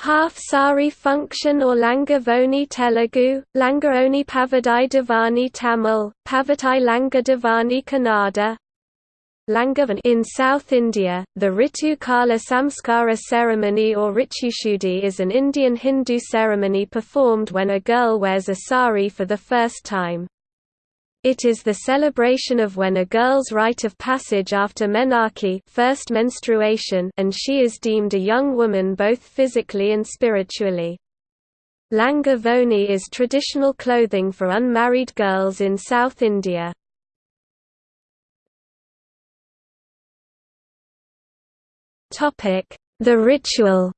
half sari function or Langavoni Telugu, Langaoni Pavadai Divani Tamil, Pavatai Langa Divani Kannada, in South India, the Ritu Kala Samskara ceremony or Ritushudi is an Indian Hindu ceremony performed when a girl wears a sari for the first time. It is the celebration of when a girl's rite of passage after menarche first menstruation and she is deemed a young woman both physically and spiritually. Langa Voni is traditional clothing for unmarried girls in South India. The ritual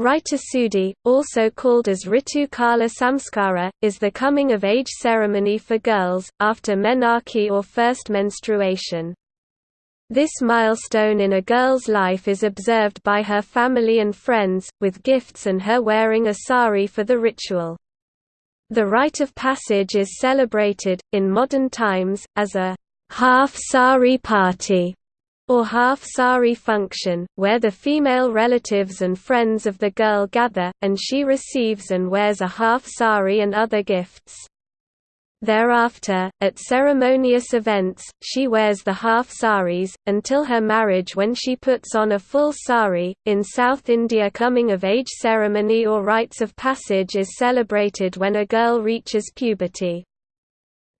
Rita Sudi, also called as Ritu Kala Samskara, is the coming-of-age ceremony for girls, after menarche or first menstruation. This milestone in a girl's life is observed by her family and friends, with gifts and her wearing a sari for the ritual. The rite of passage is celebrated, in modern times, as a half sari party or half-sari function, where the female relatives and friends of the girl gather, and she receives and wears a half-sari and other gifts. Thereafter, at ceremonious events, she wears the half saris, until her marriage when she puts on a full sari. In South India, coming of age ceremony or rites of passage is celebrated when a girl reaches puberty.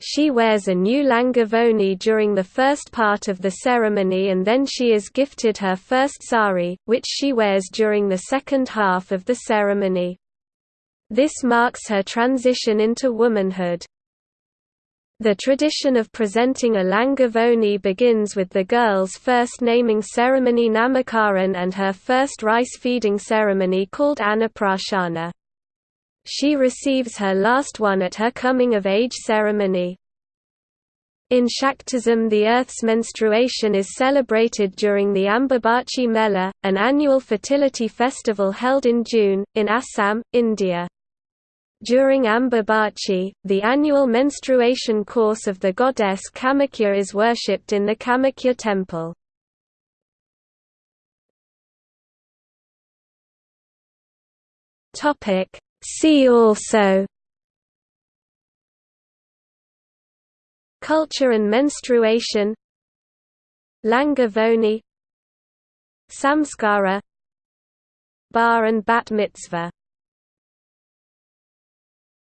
She wears a new langavoni during the first part of the ceremony and then she is gifted her first sari, which she wears during the second half of the ceremony. This marks her transition into womanhood. The tradition of presenting a langavoni begins with the girl's first naming ceremony Namakaran and her first rice-feeding ceremony called Annaprashana. She receives her last one at her coming-of-age ceremony. In Shaktism the earth's menstruation is celebrated during the Ambubachi Mela, an annual fertility festival held in June, in Assam, India. During Ambubachi, the annual menstruation course of the goddess Kamakhya is worshipped in the Kamakhya temple. See also Culture and menstruation Langavoni Samskara Bar and Bat Mitzvah